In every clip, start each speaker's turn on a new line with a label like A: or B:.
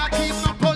A: I keep my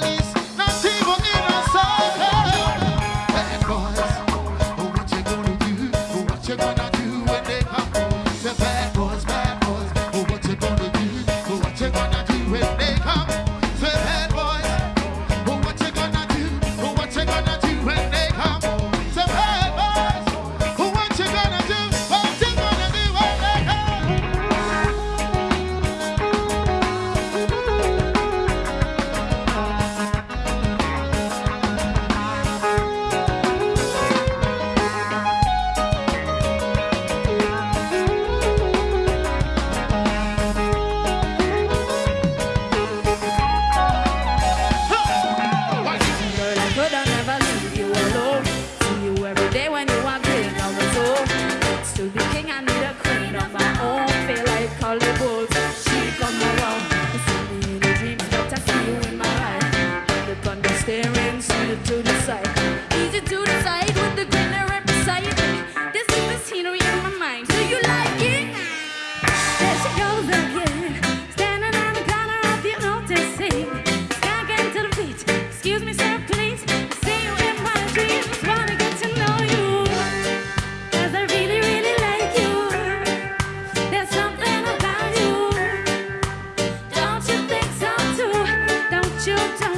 A: sing and be the queen of my own feel like Holly Bulls. She come around, you see me in the dreams, but I see you in my eyes. The thunder staring, see you to the side, easy to decide with the greenery.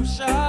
B: Russia.